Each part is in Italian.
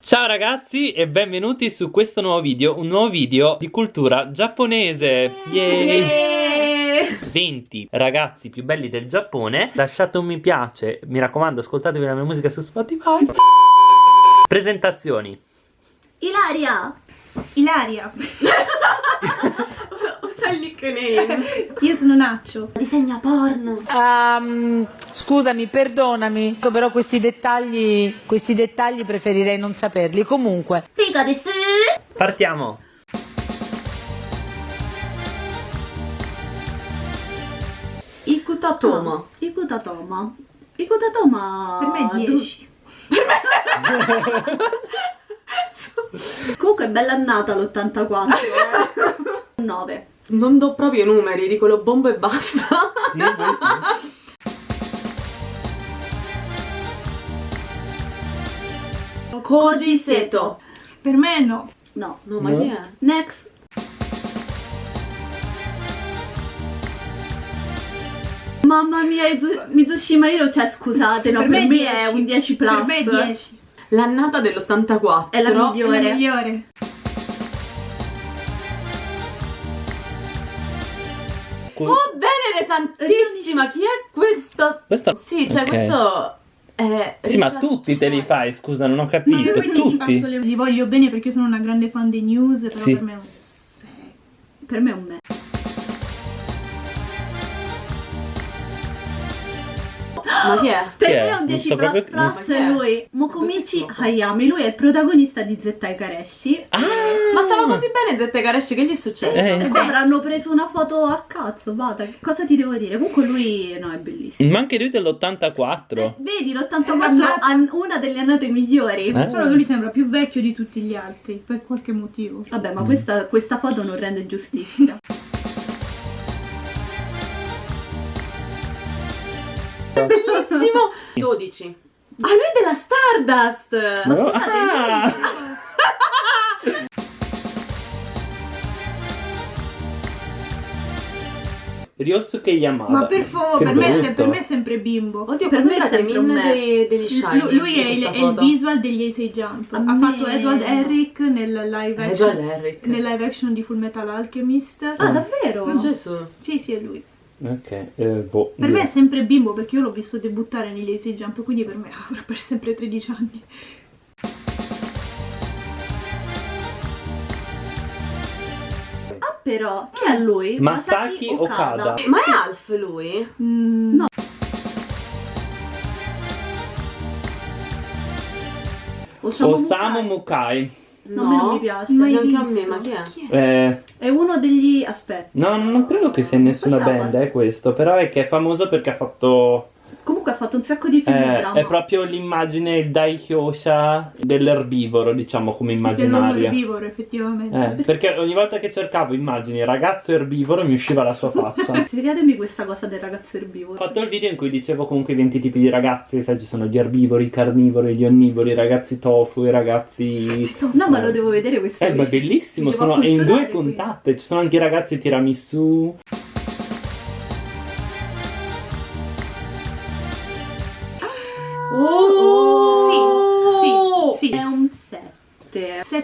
Ciao ragazzi e benvenuti su questo nuovo video, un nuovo video di cultura giapponese. Yay! 20 ragazzi più belli del Giappone. Lasciate un mi piace, mi raccomando, ascoltatevi la mia musica su Spotify. Presentazioni. Ilaria! Ilaria. Io sono Naccio. Disegna porno. Ehm, scusami, perdonami, però questi dettagli, questi dettagli preferirei non saperli. Comunque, Figa di su. Partiamo. Ikutatoma. Ikutatoma. Ikutatoma. Per me 10. Comunque è bella annata l'84. eh. 9. Non do proprio numeri, dico lo bombo e basta. Sì, sì. Koji Seto. Per me no. No. No, ma No. chi è? Next. Mamma mia, Izu- Mizushima Hiro, cioè scusate, no, per, me, è 10. un 10 plus. Per me è 10. L'annata dell'84. È la È la migliore. Oh, Venere Santissima, chi è questo? Questo... Sì, cioè Ok. questo è... Sì, ma tutti te li fai, scusa, non ho Ma capito. ti Tutti. passo le- li voglio bene perché io sono una grande fan dei news, però Sì. per me è un 6. Per me è un me. Ma chi è? Per Chi me è? un Non 10 so plus proprio- plus so- lui. Mokomichi Hayami, lui è il protagonista di Zettai Kareshi. Ah! Ma stava così bene Zette Kareshi, che gli è successo? Eh, E poi avranno preso una foto a cazzo, vada, che cosa ti devo dire? Comunque lui, no, è bellissimo. Ma anche lui Eh, dell'84. vedi, È l'84 l'annata- an- una delle annate migliori. Eh. Solo che lui sembra più vecchio di tutti gli altri, per qualche motivo. Vabbè, ma questa, questa foto non rende giustizia. Bellissimo! 12. Ah, lui è della Stardust! Ma scusate, Ah! Ryosuke Yamada. Ma per favore, Che per, me per me è sempre bimbo. Oddio, Per per me è sempre un dei, degli Shiny. Lui, lui è, il, è il visual degli Ace Jump. A ha me- fatto Edward Herrick nel live action, Edward Herrick. nel live action di Full Metal Alchemist. Ah, davvero? Gesù. Sì, sì, è lui. Ok, eh, boh. Per me è sempre bimbo perché io l'ho visto debuttare negli Ace Jump, quindi per me avrà per sempre 13 anni. Ah, però, chi è lui? Masaki Okada. Ma è Alf lui? Mm, No. Osamu, Osamu Mukai. Mukai. No, a me non mi piace. mai neanche a me, visto. ma chi è? Chi è? Eh, È uno degli... aspetta. no, non credo che sia in nessuna Facciamo. band, è questo. Però è che è famoso perché ha fatto. Comunque ha fatto un sacco di film di eh, drama. è proprio l'immagine Dai Hyosha dell'erbivoro, diciamo, come immaginaria. erbivoro, effettivamente. Eh, perché ogni volta che cercavo immagini ragazzo erbivoro mi usciva la sua faccia. Spiegatemi questa cosa del ragazzo Ho erbivoro. fatto il video in cui dicevo comunque i 20 tipi di ragazzi, sai, ci sono gli erbivori, i carnivori, gli onnivori, i ragazzi tofu, i ragazzi... No, ma lo devo vedere questo Eh, ma è video. bellissimo, sono in due puntate, ci sono anche i ragazzi tiramisù.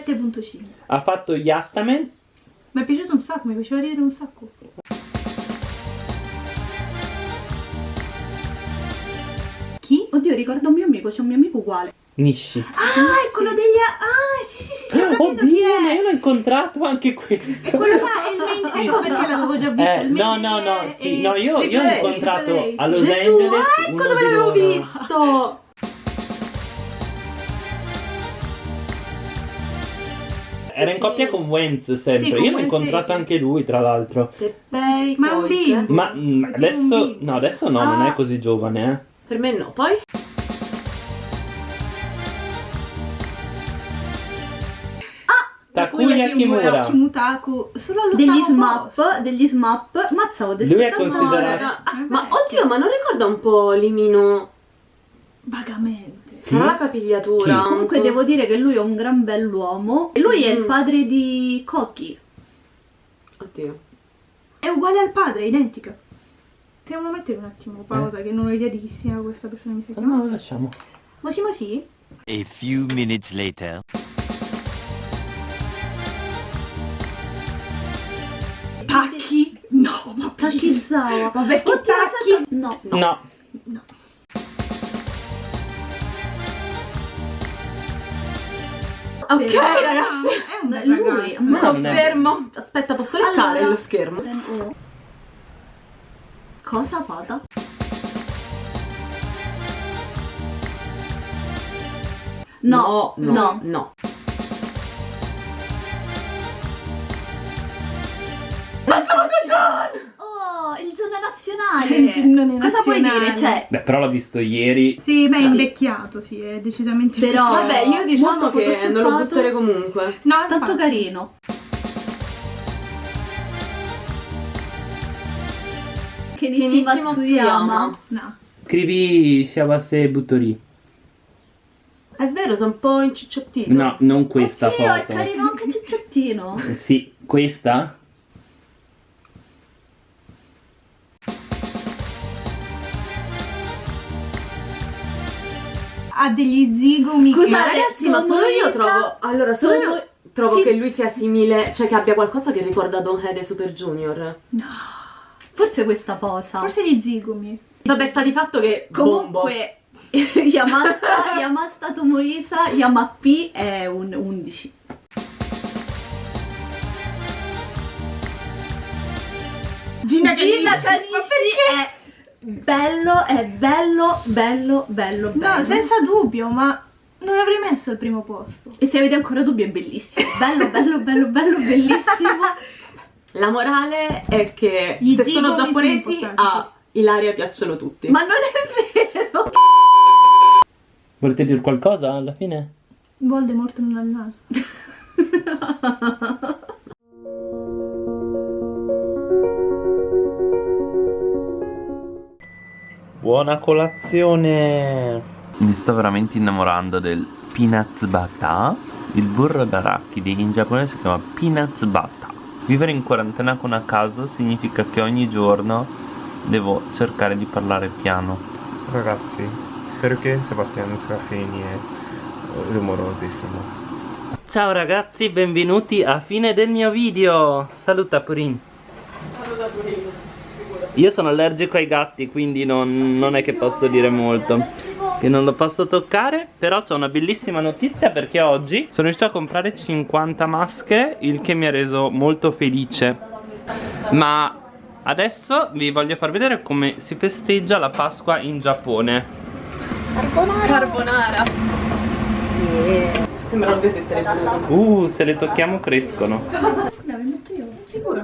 7.5. Ha fatto Yattaman, Mi è piaciuto un sacco, mi faceva ridere un sacco. Chi? Oddio, ricordo un mio amico, c'è un mio amico uguale. Nishi. Ah, è quello degli... Ah, sì, sì, sì, sì, ho capito chi Oddio, ma è. io l'ho incontrato anche questo. Quello là è il main... Sì. Ecco perché l'avevo già visto. Eh, il no, no, no, sì, no, io, io A, incontrato A, Los Gesù, Angeles. ah, ecco dove l'avevo visto! Era in Sì. coppia con Wenz sempre. Sì, con io l'ho incontrato sì. anche lui, tra l'altro. Un Koike. bimbo. Ma mm, adesso, no, adesso no, non Ah. è così giovane, eh. Per me no. Poi? Takuya Kimura. Kimutaku. Degli smap, degli smap. Mazza, ho del Lui è 79. considerato-. Ah, Eh, ma oddio, ma non ricorda un po' Limino? Vagamente. Sarà la capigliatura? Chi? Comunque devo dire che lui è un gran bell'uomo. E lui è il Mm. padre di Koki. Oddio. È uguale al padre, è identica. Possiamo mettere un attimo pausa che non ho idea di chi sia questa persona mi sta No, chiamando. no, lasciamo. Moshi Moshi? A few minutes later. Pacchi? No, ma Pacchizzava. Ma perché Oddio, tacchi? aspetta. No. No. Ok, ragazzi. È un bel Lui, ragazzo. ma- Confermo. Aspetta, posso leccare Allora. lo schermo? Cosa vada? No, no, no. no. Oh, il giorno nazionale. Il giorno Cosa puoi nazionale. dire? Cioè, Beh, però l'ho visto ieri. Sì, beh, è Sì. invecchiato, sì, è decisamente Però- invecchiato. Vabbè, io diciamo che non lo butterei comunque. No, tanto infatti. carino. Kenichi Matsuyama. No. Scrivi Shiawase Butori. È vero, sono un po' incicciottito. No, non questa Oddio, è foto. carino anche cicciottino. Eh, Sì, questa? Ha degli zigomi Scusate, Ma ragazzi, ma solo io trovo. Allora, solo io trovo Sì. che lui sia simile, cioè che abbia qualcosa che ricorda Don Head e Super Junior. No. Forse questa posa. Forse gli zigomi. Vabbè, sta di fatto che bombo. Comunque, Yamasta, Yamasta Tomoisa, Yamapi è un 11. Gina Gina Kanishi. Kanishi è bello, è bello, bello, bello, bello. No, senza dubbio, ma non l'avrei messo al primo posto. E se avete ancora dubbi è bellissimo. Bello, bello, bello, bello, bellissimo. La morale è che Gli se sono sono giapponesi importanti. a Ilaria piacciono tutti. Ma non è vero. Volete dire qualcosa alla fine? Voldemort non ha il naso. Buona colazione! Mi sto veramente innamorando del peanuts butter. Il burro d'arachidi in giapponese si chiama peanuts butter. Vivere in quarantena con a caso significa che ogni giorno devo cercare di parlare piano. Ragazzi, perché Sebastiano Serafini è rumorosissimo? Ciao ragazzi, benvenuti a fine del mio video. Saluta Purin. Io sono allergico ai gatti, quindi non, non è che posso dire molto. Che non lo posso toccare, però c'ho una bellissima notizia perché oggi sono riuscito a comprare 50 maschere, il che mi ha reso molto felice. Ma adesso vi voglio far vedere come si festeggia la Pasqua in Giappone. Carbonara. Sembra due tette Uh, se le tocchiamo crescono. No, mi metto io. Sicuro?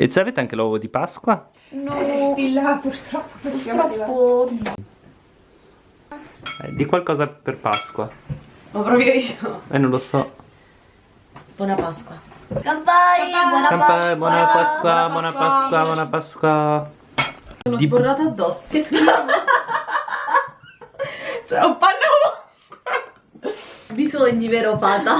E ci avete anche l'uovo di Pasqua? Di là, purtroppo. Purtroppo. Eh, di qualcosa per Pasqua. Ma proprio io. Eh, non lo so. Buona Pasqua. Kampai, buona Kampai, Pasqua. buona Pasqua, buona Pasqua, buona Pasqua. Sono Di- sborrata addosso. Che schifo. C'è un panno. Bisogni, vero Pata?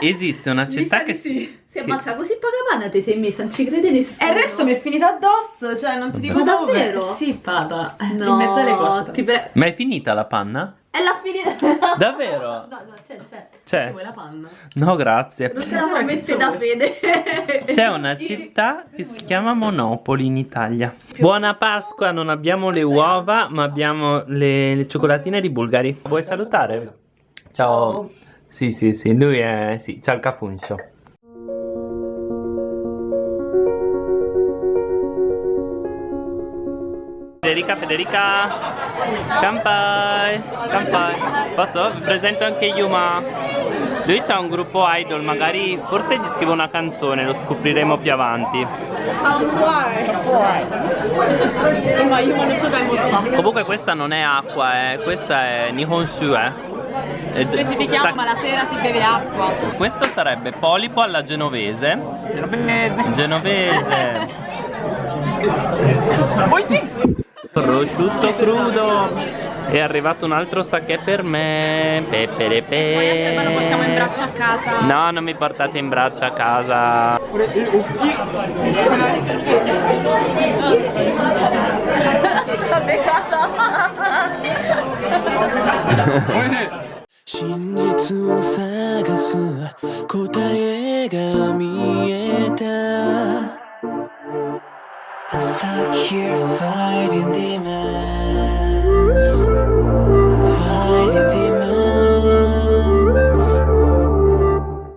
Esiste una città che si... Si ammazza così poca panna ti sei messa, non ci crede nessuno. E il resto mi è finito addosso, cioè non ti dico Ma dove. davvero? Sì, pada. No, In mezzo alle pre- Ma è finita la panna? È la finita. Davvero? No, no, c'è, c'è. C'è? Vuoi la panna? No, grazie. Non te la fa mettere da fede. C'è una città che si chiama Monopoli in Italia. Buona Pasqua, non abbiamo le uova, ma abbiamo le, le cioccolatine di Bulgari. Vuoi salutare? Ciao. Sì, sì, sì, lui è... Sì, c'ha il capuncio. Federica, Federica, Kampai, Kampai. Posso? Vi presento anche Yuma. Lui c'ha un gruppo idol, magari forse gli scrivo una canzone, lo scopriremo più avanti. Comunque questa non è acqua, eh. questa è Nihonsu, eh. Specifichiamo, ma la sera si beve acqua. Questo sarebbe polipo alla genovese. Genovese. Genovese. Prosciutto crudo. È arrivato un altro sake per me. Pepe pe. Ma lo portiamo in braccio a casa. No, non mi portate in braccio a casa. I'm stuck here fighting demons. Fighting demons.